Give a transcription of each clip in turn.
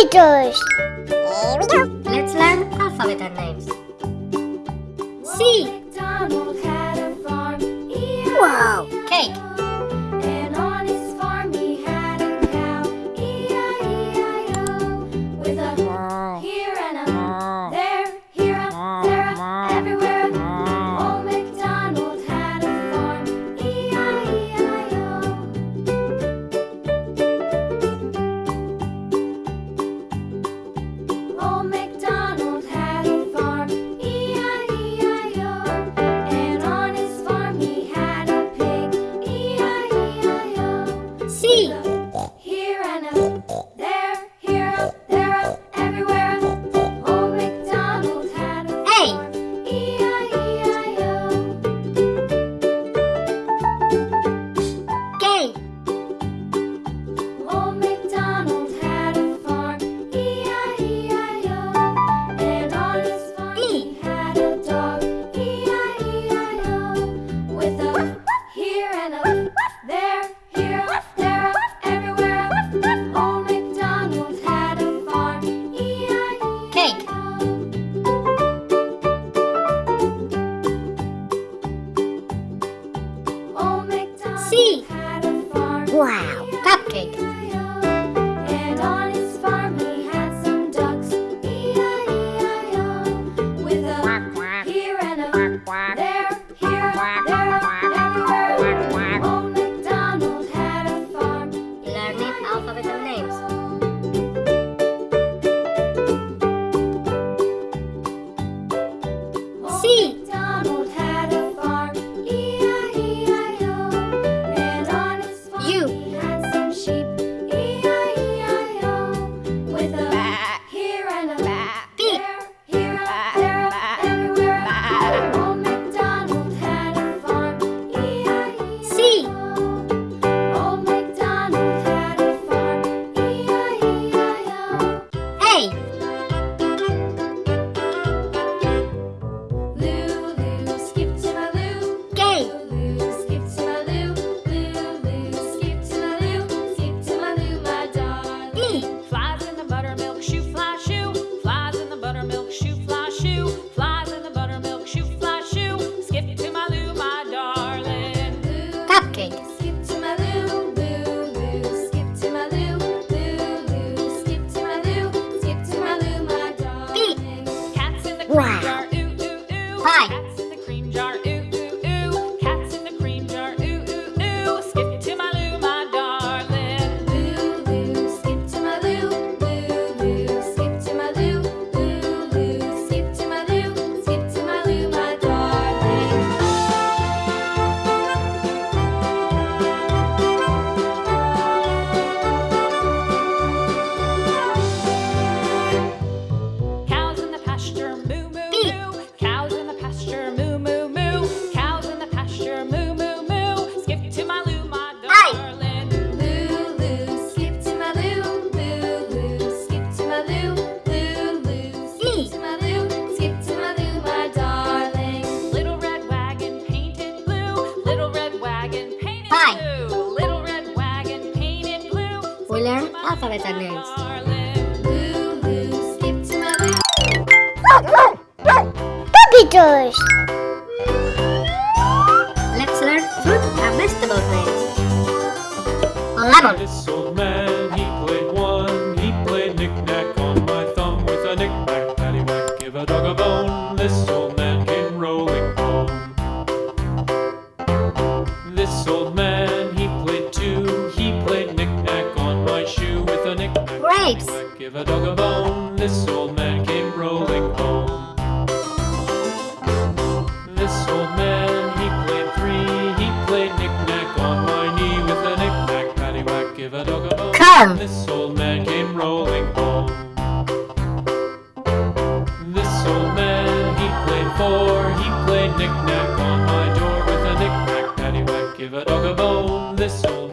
Here we go. Let's learn alphabet names. C. Wow. Cake. Cheers!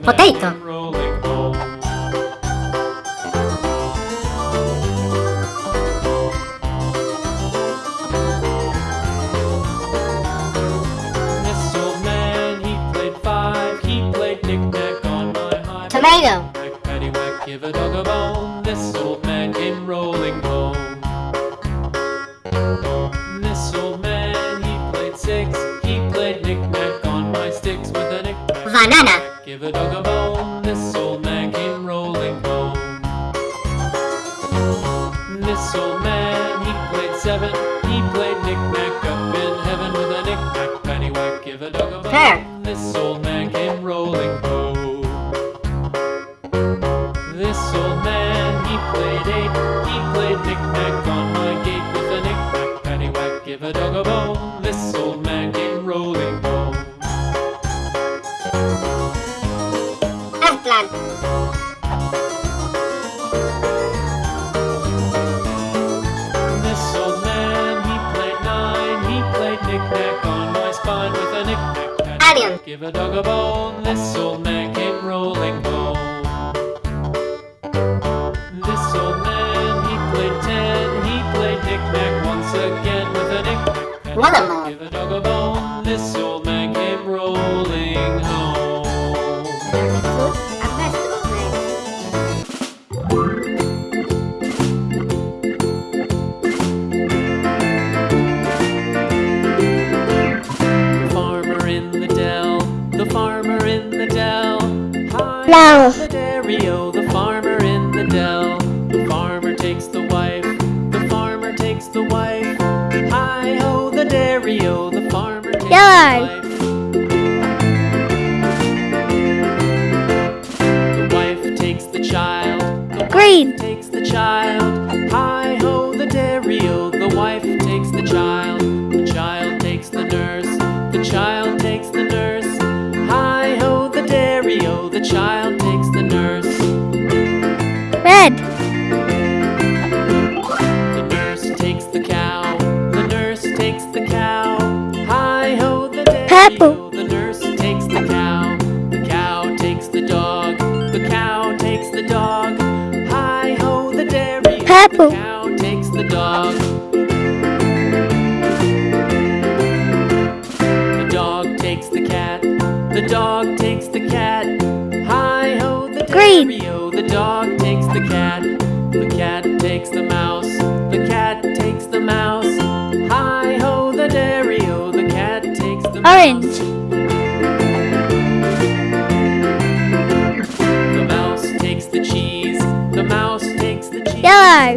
ポテイト。This old Man, he played seven. He played knick-knack up in heaven with a knick-knack paddywhack. Give a dog a bone, Missile Man. burial. The wife takes the child, the child takes the nurse, the child takes the nurse. Hi ho, the dairy the child takes the nurse. Red. The nurse takes the cow, the nurse takes the cow. Hi ho, the dairy Purple. Apple dog. The dog takes the cat. The dog takes the cat. Hi ho, the Green. Dario. The dog takes the cat. The cat takes the mouse. The cat takes the mouse. Hi ho, the Dario. The cat takes the Orange. mouse. Orange. The mouse takes the cheese. The mouse takes the cheese. Yellow.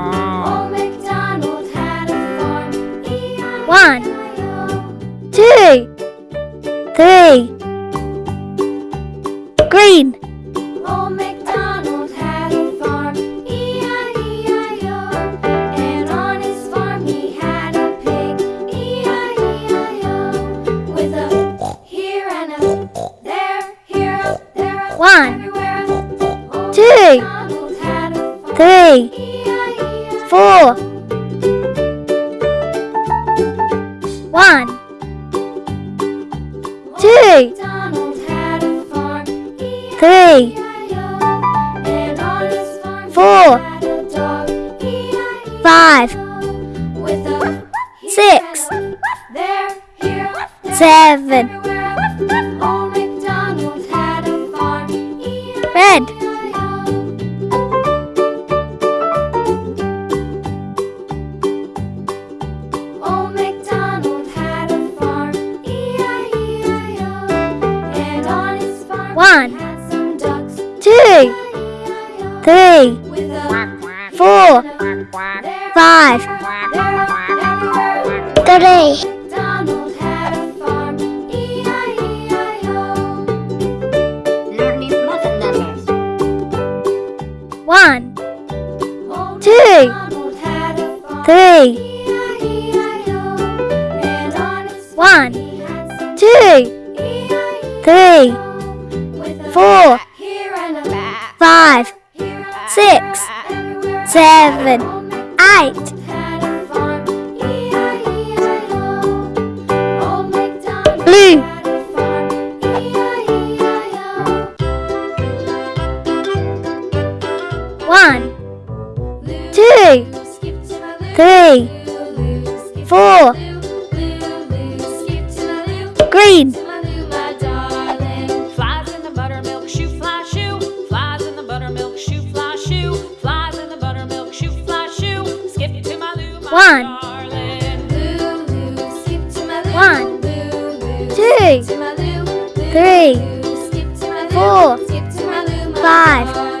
five, six, seven, three, one, two, three, four, five, six, seven, eight. Blue. One. Two. Three. Four. Five.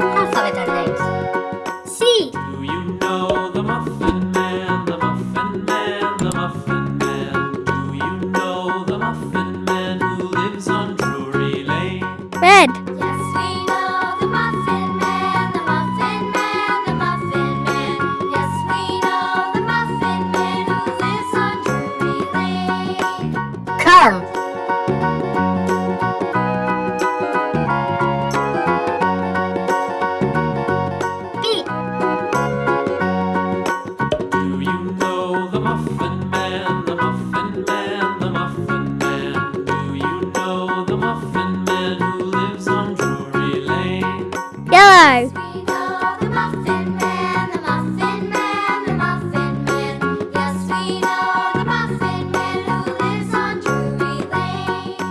食べたり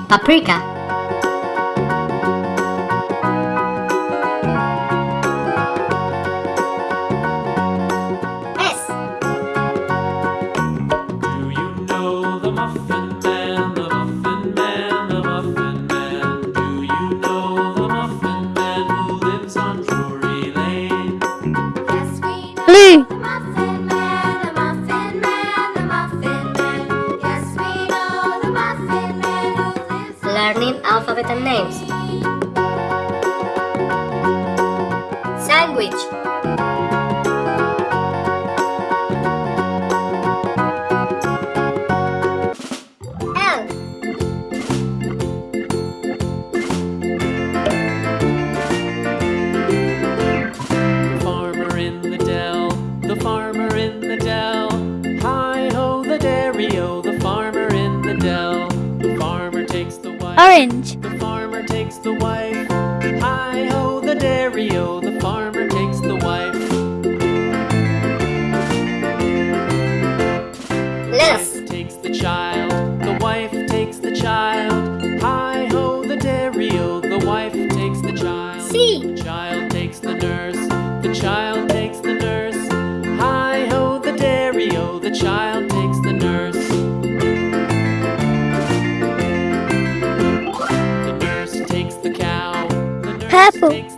Paprika. language. child takes the nurse. Hi ho, the dairy oh, the child takes the nurse. The nurse takes the cow. The Purple.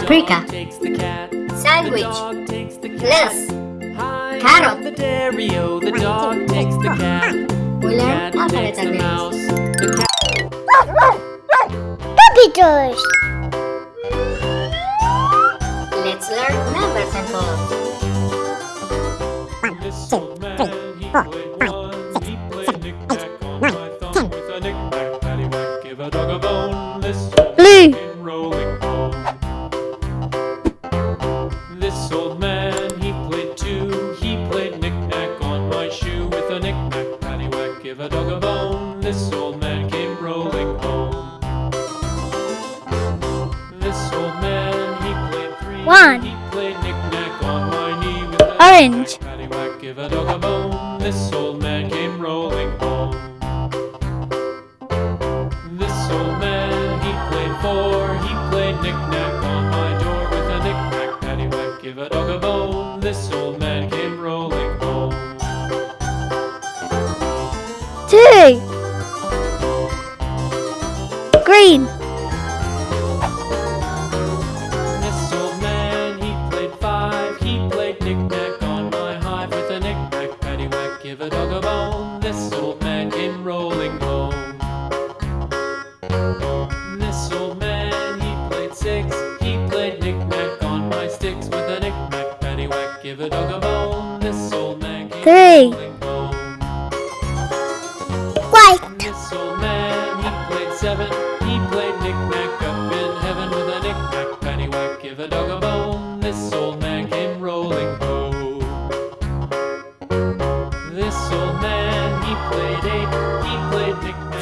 paprika, sandwich, lettuce, carrot. We learn alphabetical names. Puppy toys! Let's learn numbers and.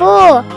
Played